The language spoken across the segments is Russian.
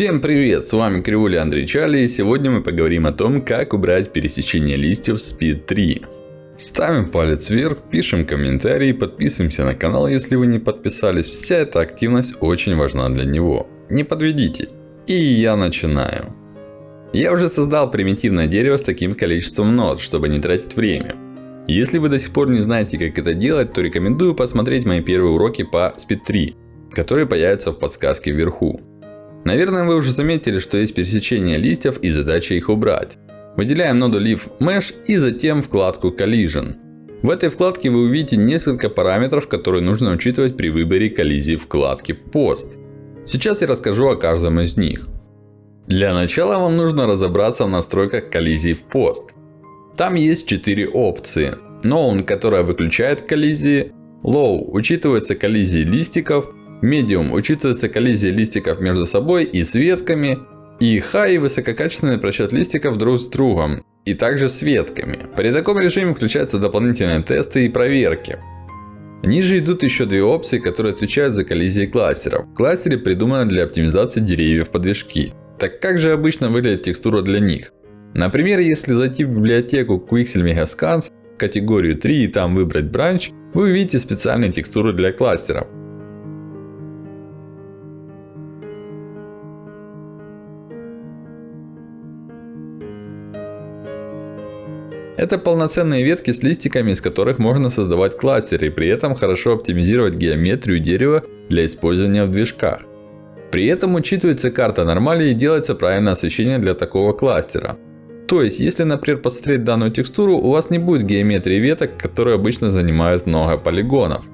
Всем привет! С вами Кривули Андрей Чарли и сегодня мы поговорим о том, как убрать пересечение листьев в Speed 3. Ставим палец вверх, пишем комментарии, подписываемся на канал, если вы не подписались. Вся эта активность очень важна для него. Не подведите. И я начинаю. Я уже создал примитивное дерево с таким количеством нот, чтобы не тратить время. Если вы до сих пор не знаете, как это делать, то рекомендую посмотреть мои первые уроки по Speed 3, которые появятся в подсказке вверху. Наверное, вы уже заметили, что есть пересечение листьев и задача их убрать. Выделяем ноду Leaf Mesh и затем вкладку Collision. В этой вкладке вы увидите несколько параметров, которые нужно учитывать при выборе коллизии вкладки Post. Сейчас я расскажу о каждом из них. Для начала вам нужно разобраться в настройках коллизии в Post. Там есть 4 опции. Known, которая выключает коллизии. Low, учитывается коллизии листиков. Medium, учитывается коллизия листиков между собой и с ветками. И High, высококачественный просчет листиков друг с другом. И также с ветками. При таком режиме включаются дополнительные тесты и проверки. Ниже идут еще две опции, которые отвечают за коллизии кластеров. Кластеры придуманы для оптимизации деревьев подвижки. Так как же обычно выглядит текстура для них? Например, если зайти в библиотеку Quixel Megascans, категорию 3 и там выбрать Branch, вы увидите специальные текстуры для кластеров. Это полноценные ветки с листиками, из которых можно создавать кластеры и при этом хорошо оптимизировать геометрию дерева для использования в движках. При этом учитывается карта нормали и делается правильное освещение для такого кластера. То есть, если, например, посмотреть данную текстуру, у вас не будет геометрии веток, которые обычно занимают много полигонов.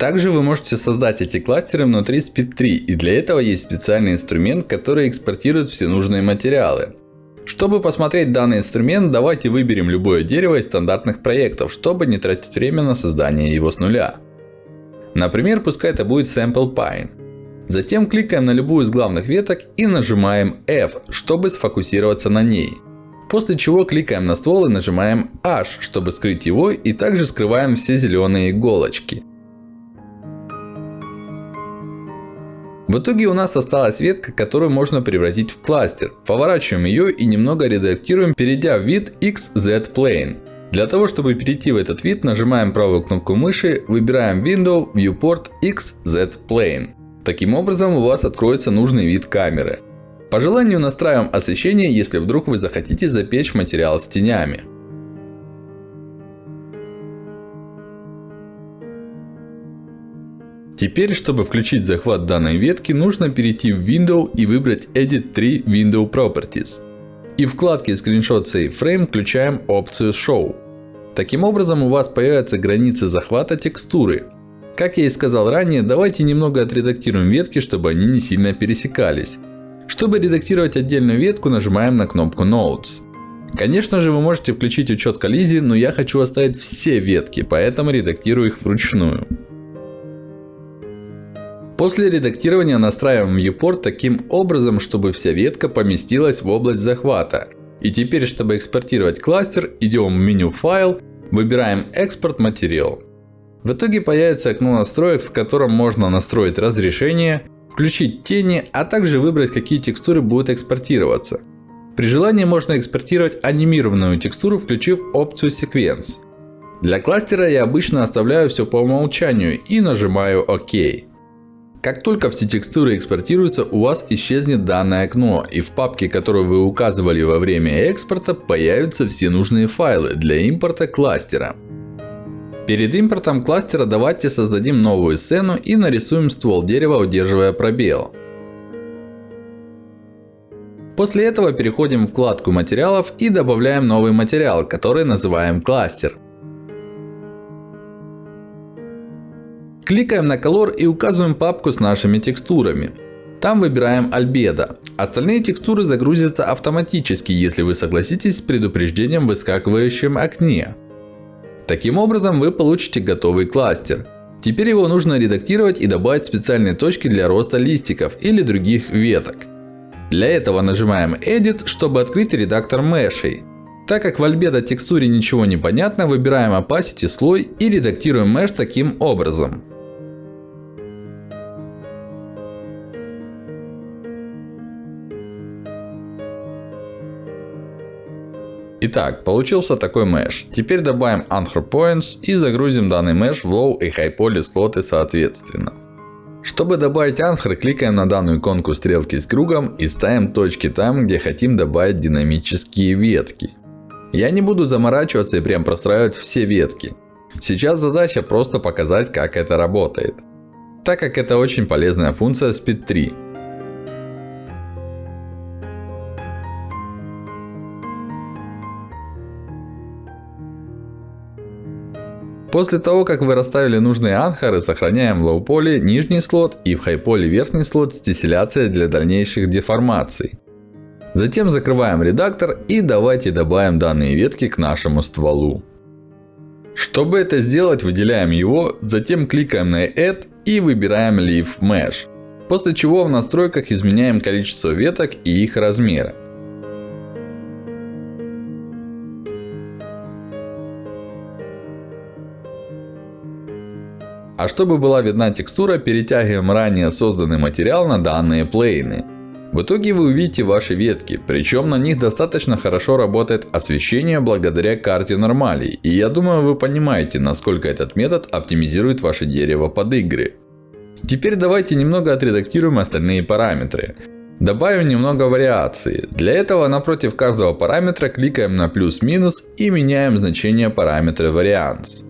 Также вы можете создать эти кластеры внутри Speed 3. И для этого есть специальный инструмент, который экспортирует все нужные материалы. Чтобы посмотреть данный инструмент, давайте выберем любое дерево из стандартных проектов, чтобы не тратить время на создание его с нуля. Например, пускай это будет Sample Pine. Затем кликаем на любую из главных веток и нажимаем F, чтобы сфокусироваться на ней. После чего кликаем на ствол и нажимаем H, чтобы скрыть его и также скрываем все зеленые иголочки. В итоге у нас осталась ветка, которую можно превратить в кластер. Поворачиваем ее и немного редактируем, перейдя в вид XZ Plane. Для того, чтобы перейти в этот вид, нажимаем правую кнопку мыши, выбираем Window, Viewport, XZ Plane. Таким образом у вас откроется нужный вид камеры. По желанию настраиваем освещение, если вдруг вы захотите запечь материал с тенями. Теперь, чтобы включить захват данной ветки, нужно перейти в Window и выбрать Edit 3 Window Properties. И в вкладке Screenshot Save Frame включаем опцию Show. Таким образом у вас появятся границы захвата текстуры. Как я и сказал ранее, давайте немного отредактируем ветки, чтобы они не сильно пересекались. Чтобы редактировать отдельную ветку, нажимаем на кнопку Notes. Конечно же, вы можете включить учет коллизии, но я хочу оставить все ветки, поэтому редактирую их вручную. После редактирования настраиваем viewport таким образом, чтобы вся ветка поместилась в область захвата. И теперь, чтобы экспортировать кластер, идем в меню Файл, выбираем Экспорт материал. В итоге появится окно настроек, в котором можно настроить разрешение, включить тени, а также выбрать, какие текстуры будут экспортироваться. При желании можно экспортировать анимированную текстуру, включив опцию Sequence. Для кластера я обычно оставляю все по умолчанию и нажимаю ОК. Как только все текстуры экспортируются, у вас исчезнет данное окно. И в папке, которую вы указывали во время экспорта, появятся все нужные файлы для импорта кластера. Перед импортом кластера давайте создадим новую сцену и нарисуем ствол дерева, удерживая пробел. После этого переходим в вкладку материалов и добавляем новый материал, который называем кластер. Кликаем на Color и указываем папку с нашими текстурами. Там выбираем Albedo. Остальные текстуры загрузятся автоматически, если вы согласитесь с предупреждением в выскакивающем окне. Таким образом вы получите готовый кластер. Теперь его нужно редактировать и добавить специальные точки для роста листиков или других веток. Для этого нажимаем Edit, чтобы открыть редактор мешей. Так как в Albedo текстуре ничего не понятно, выбираем Opacity слой и редактируем mesh таким образом. Итак, получился такой mesh. Теперь добавим Anchor Points и загрузим данный mesh в Low и High Poly слоты соответственно. Чтобы добавить Anchor, кликаем на данную иконку стрелки с кругом и ставим точки там, где хотим добавить динамические ветки. Я не буду заморачиваться и прям простраивать все ветки. Сейчас задача просто показать, как это работает. Так как это очень полезная функция Speed 3. После того, как вы расставили нужные анхоры, сохраняем в лоу-поле нижний слот и в хай-поле верхний слот с дистилляцией для дальнейших деформаций. Затем закрываем редактор и давайте добавим данные ветки к нашему стволу. Чтобы это сделать, выделяем его, затем кликаем на Add и выбираем Leaf Mesh. После чего в настройках изменяем количество веток и их размеры. А чтобы была видна текстура, перетягиваем ранее созданный материал на данные плейны. В итоге вы увидите ваши ветки, причем на них достаточно хорошо работает освещение благодаря карте нормалей. И я думаю вы понимаете, насколько этот метод оптимизирует ваше дерево под игры. Теперь давайте немного отредактируем остальные параметры. Добавим немного вариации. Для этого напротив каждого параметра кликаем на плюс-минус и меняем значение параметра Variance.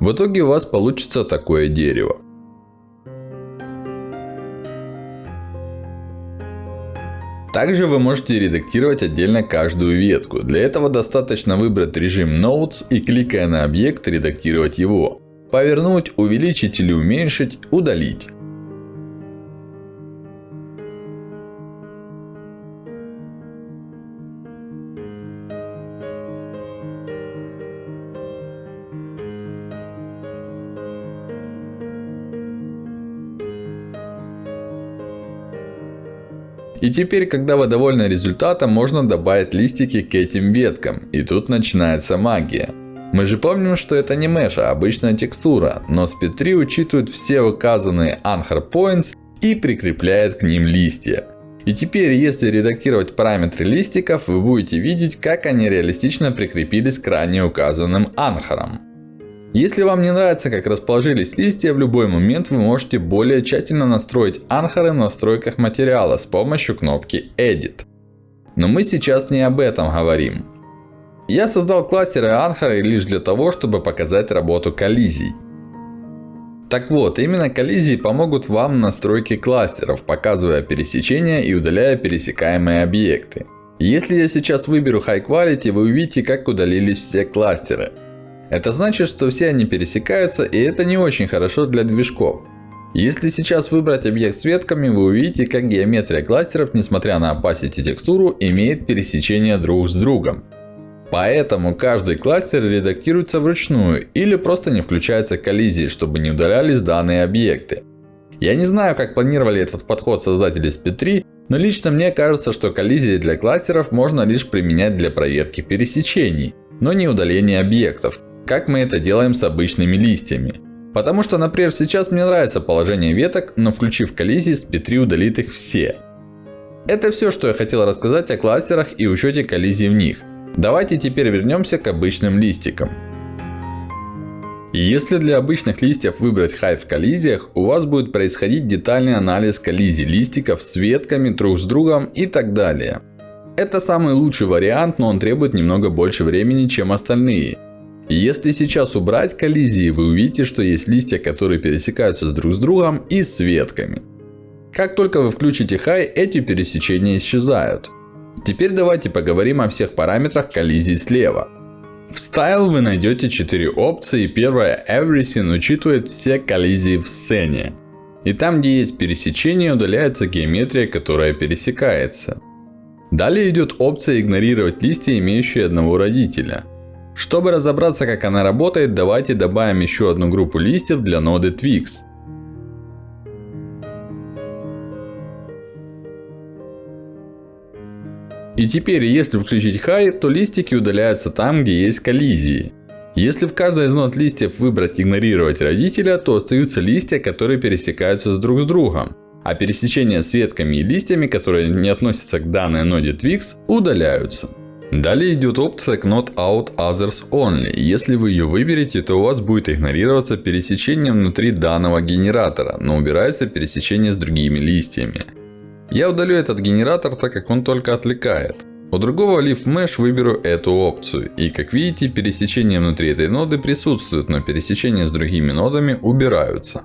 В итоге у вас получится такое дерево. Также вы можете редактировать отдельно каждую ветку. Для этого достаточно выбрать режим Notes и кликая на объект редактировать его. Повернуть, увеличить или уменьшить, удалить. И теперь, когда вы довольны результатом, можно добавить листики к этим веткам. И тут начинается магия. Мы же помним, что это не mesh, а обычная текстура. Но Speed 3 учитывает все указанные Anchor Points и прикрепляет к ним листья. И теперь, если редактировать параметры листиков, вы будете видеть, как они реалистично прикрепились к ранее указанным анхорам. Если вам не нравится, как расположились листья, в любой момент вы можете более тщательно настроить анхоры в настройках материала с помощью кнопки Edit. Но мы сейчас не об этом говорим. Я создал кластеры анхоры лишь для того, чтобы показать работу коллизий. Так вот, именно коллизии помогут вам в настройке кластеров, показывая пересечения и удаляя пересекаемые объекты. Если я сейчас выберу High Quality, вы увидите, как удалились все кластеры. Это значит, что все они пересекаются, и это не очень хорошо для движков. Если сейчас выбрать объект с ветками, вы увидите, как геометрия кластеров, несмотря на opacity текстуру, имеет пересечение друг с другом. Поэтому каждый кластер редактируется вручную или просто не включается коллизии, чтобы не удалялись данные объекты. Я не знаю, как планировали этот подход создатели SP3, но лично мне кажется, что коллизии для кластеров можно лишь применять для проверки пересечений, но не удаления объектов, как мы это делаем с обычными листьями. Потому что, например, сейчас мне нравится положение веток, но включив коллизии, SP3 удалит их все. Это все, что я хотел рассказать о кластерах и учете коллизий в них. Давайте теперь вернемся к обычным листикам. Если для обычных листьев выбрать High в коллизиях, у вас будет происходить детальный анализ коллизий листиков с ветками, друг с другом и так далее. Это самый лучший вариант, но он требует немного больше времени, чем остальные. Если сейчас убрать коллизии, вы увидите, что есть листья, которые пересекаются друг с другом и с ветками. Как только вы включите High, эти пересечения исчезают. Теперь давайте поговорим о всех параметрах коллизий слева. В Style вы найдете 4 опции. Первая Everything учитывает все коллизии в сцене. И там, где есть пересечение, удаляется геометрия, которая пересекается. Далее идет опция игнорировать листья, имеющие одного родителя. Чтобы разобраться, как она работает, давайте добавим еще одну группу листьев для ноды Twix. И теперь, если включить High, то листики удаляются там, где есть коллизии. Если в каждой из нот листьев выбрать игнорировать родителя, то остаются листья, которые пересекаются с друг с другом. А пересечения с ветками и листьями, которые не относятся к данной ноде Twix, удаляются. Далее идет опция Not Out Others Only. Если вы ее выберете, то у вас будет игнорироваться пересечение внутри данного генератора, но убирается пересечение с другими листьями. Я удалю этот генератор, так как он только отвлекает. У другого Leaf Mesh выберу эту опцию. И как видите, пересечения внутри этой ноды присутствуют, но пересечения с другими нодами убираются.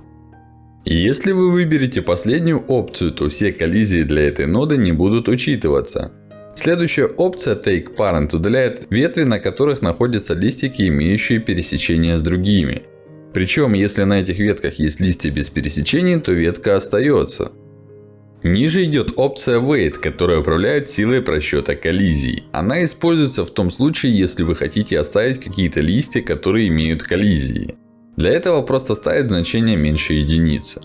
И если вы выберете последнюю опцию, то все коллизии для этой ноды не будут учитываться. Следующая опция Take Parent удаляет ветви, на которых находятся листики, имеющие пересечения с другими. Причем, если на этих ветках есть листья без пересечений, то ветка остается. Ниже идет опция Wait, которая управляет силой просчета коллизий. Она используется в том случае, если вы хотите оставить какие-то листья, которые имеют коллизии. Для этого просто ставить значение меньше единицы.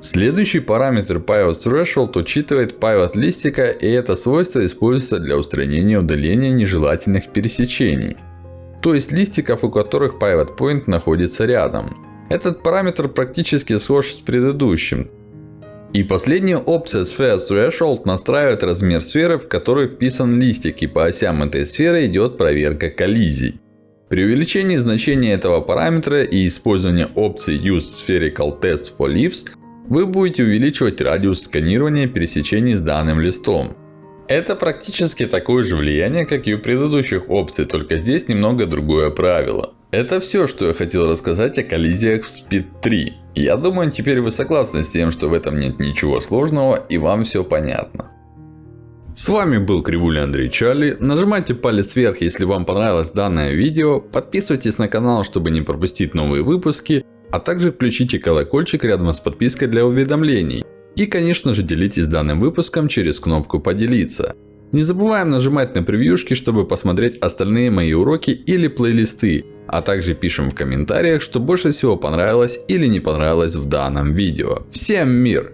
Следующий параметр Pivot Threshold учитывает pivot листика, и это свойство используется для устранения удаления нежелательных пересечений. То есть листиков, у которых Pivot Point находится рядом. Этот параметр практически схож с предыдущим. И последняя опция Sphere Threshold настраивает размер сферы, в которой вписан листик. И по осям этой сферы идет проверка коллизий. При увеличении значения этого параметра и использовании опции Use Spherical Test for Leaves, вы будете увеличивать радиус сканирования пересечений с данным листом. Это практически такое же влияние, как и у предыдущих опций, только здесь немного другое правило. Это все, что я хотел рассказать о коллизиях в Speed 3. Я думаю, теперь вы согласны с тем, что в этом нет ничего сложного и вам все понятно. С вами был Кривуля Андрей Чарли. Нажимайте палец вверх, если вам понравилось данное видео. Подписывайтесь на канал, чтобы не пропустить новые выпуски. А также включите колокольчик рядом с подпиской для уведомлений. И конечно же делитесь данным выпуском через кнопку поделиться. Не забываем нажимать на превьюшки, чтобы посмотреть остальные мои уроки или плейлисты. А также пишем в комментариях, что больше всего понравилось или не понравилось в данном видео. Всем мир!